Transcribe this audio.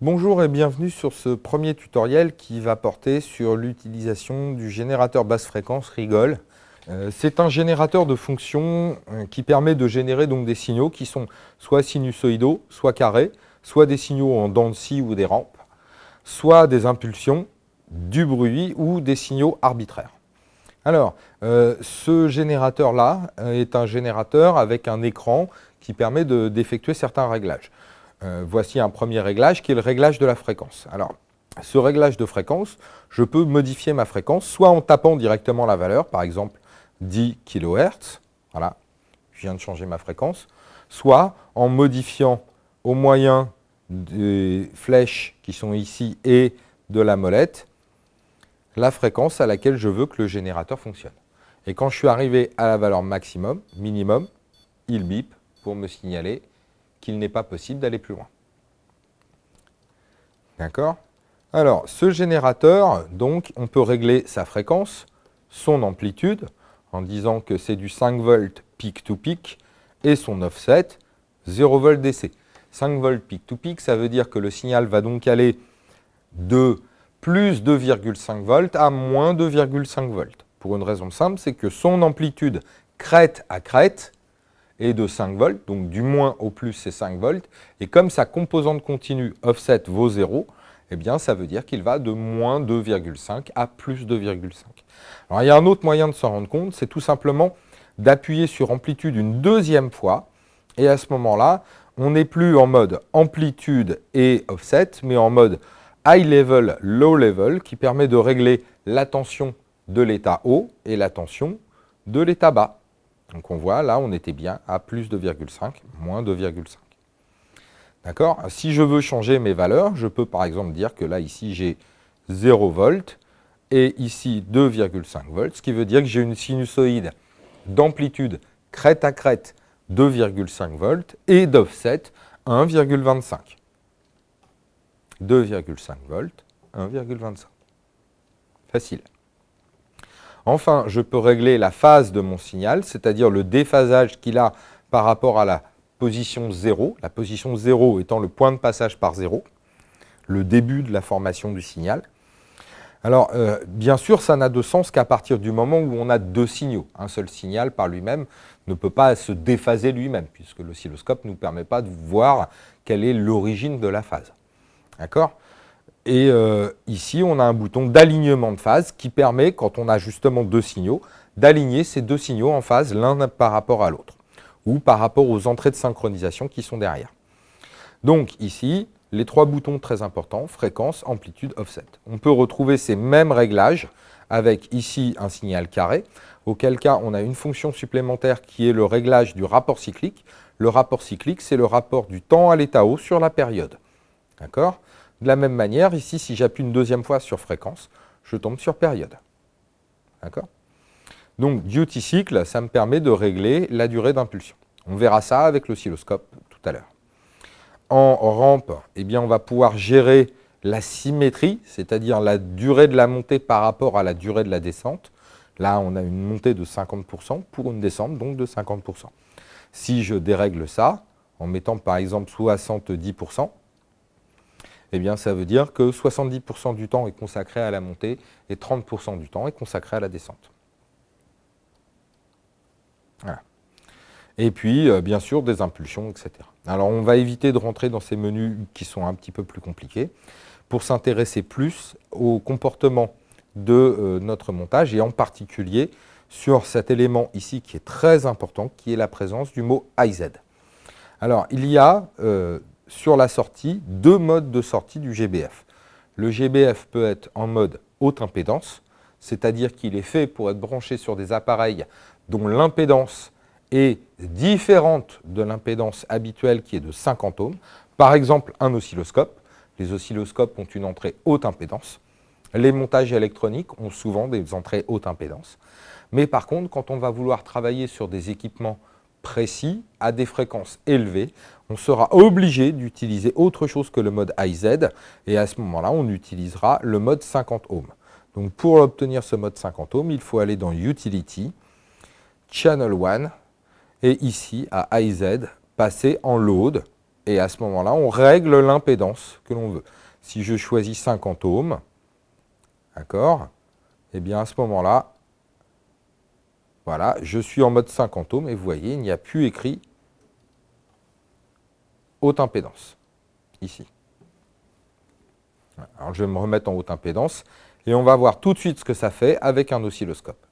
Bonjour et bienvenue sur ce premier tutoriel qui va porter sur l'utilisation du générateur basse fréquence Rigol. Euh, c'est un générateur de fonctions euh, qui permet de générer donc des signaux qui sont soit sinusoïdaux, soit carrés, soit des signaux en dents de scie ou des rampes, soit des impulsions, du bruit ou des signaux arbitraires. Alors, euh, ce générateur-là est un générateur avec un écran qui permet d'effectuer certains réglages. Euh, voici un premier réglage qui est le réglage de la fréquence. Alors, ce réglage de fréquence, je peux modifier ma fréquence soit en tapant directement la valeur, par exemple 10 kHz, voilà, je viens de changer ma fréquence, soit en modifiant au moyen des flèches qui sont ici et de la molette, la fréquence à laquelle je veux que le générateur fonctionne. Et quand je suis arrivé à la valeur maximum, minimum, il bip pour me signaler qu'il n'est pas possible d'aller plus loin. D'accord? Alors, ce générateur, donc, on peut régler sa fréquence, son amplitude, en disant que c'est du 5 volts peak to peak, et son offset, 0 volt DC. 5 volts peak to peak, ça veut dire que le signal va donc aller de plus 2,5 volts à moins 2,5 volts. Pour une raison simple, c'est que son amplitude crête à crête et de 5 volts, donc du moins au plus c'est 5 volts, et comme sa composante continue offset vaut 0, eh bien ça veut dire qu'il va de moins 2,5 à plus 2,5. Alors il y a un autre moyen de s'en rendre compte, c'est tout simplement d'appuyer sur amplitude une deuxième fois, et à ce moment-là, on n'est plus en mode amplitude et offset, mais en mode high level, low level, qui permet de régler la tension de l'état haut et la tension de l'état bas. Donc on voit, là, on était bien à plus 2,5, moins 2,5. D'accord? Si je veux changer mes valeurs, je peux par exemple dire que là, ici, j'ai 0 volts et ici 2,5 volts, ce qui veut dire que j'ai une sinusoïde d'amplitude crête à crête 2,5 volts et d'offset 1,25. 2,5 volts, 1,25. Facile. Enfin, je peux régler la phase de mon signal, c'est-à-dire le déphasage qu'il a par rapport à la position 0, la position 0 étant le point de passage par 0, le début de la formation du signal. Alors, euh, bien sûr, ça n'a de sens qu'à partir du moment où on a deux signaux. Un seul signal par lui-même ne peut pas se déphaser lui-même, puisque l'oscilloscope ne nous permet pas de voir quelle est l'origine de la phase. D'accord? Et euh, ici, on a un bouton d'alignement de phase qui permet, quand on a justement deux signaux, d'aligner ces deux signaux en phase l'un par rapport à l'autre, ou par rapport aux entrées de synchronisation qui sont derrière. Donc ici, les trois boutons très importants, fréquence, amplitude, offset. On peut retrouver ces mêmes réglages avec ici un signal carré, auquel cas on a une fonction supplémentaire qui est le réglage du rapport cyclique. Le rapport cyclique, c'est le rapport du temps à l'état haut sur la période. D'accord? De la même manière, ici, si j'appuie une deuxième fois sur fréquence, je tombe sur période. D'accord? Donc, duty cycle, ça me permet de régler la durée d'impulsion. On verra ça avec l'oscilloscope tout à l'heure. En rampe, eh bien, on va pouvoir gérer la symétrie, c'est-à-dire la durée de la montée par rapport à la durée de la descente. Là, on a une montée de 50% pour une descente, donc de 50%. Si je dérègle ça, en mettant par exemple 70%, eh bien, ça veut dire que 70% du temps est consacré à la montée et 30% du temps est consacré à la descente. Et puis, euh, bien sûr, des impulsions, etc. Alors, on va éviter de rentrer dans ces menus qui sont un petit peu plus compliqués pour s'intéresser plus au comportement de euh, notre montage et en particulier sur cet élément ici qui est très important, qui est la présence du mot IZ. Alors, il y a euh, sur la sortie deux modes de sortie du GBF. Le GBF peut être en mode haute impédance, c'est-à-dire qu'il est fait pour être branché sur des appareils dont l'impédance est différente de l'impédance habituelle qui est de 50 ohms. Par exemple, un oscilloscope. Les oscilloscopes ont une entrée haute impédance. Les montages électroniques ont souvent des entrées haute impédance. Mais par contre, quand on va vouloir travailler sur des équipements précis, à des fréquences élevées, on sera obligé d'utiliser autre chose que le mode IZ, et à ce moment-là, on utilisera le mode 50 ohms. Donc pour obtenir ce mode 50 ohms, il faut aller dans Utility, Channel 1, et ici, à IZ, passer en Load, Et à ce moment-là, on règle l'impédance que l'on veut. Si je choisis 50 ohms, d'accord Eh bien, à ce moment-là, voilà, je suis en mode 50 ohms et vous voyez, il n'y a plus écrit haute impédance, ici. Alors, je vais me remettre en haute impédance et on va voir tout de suite ce que ça fait avec un oscilloscope.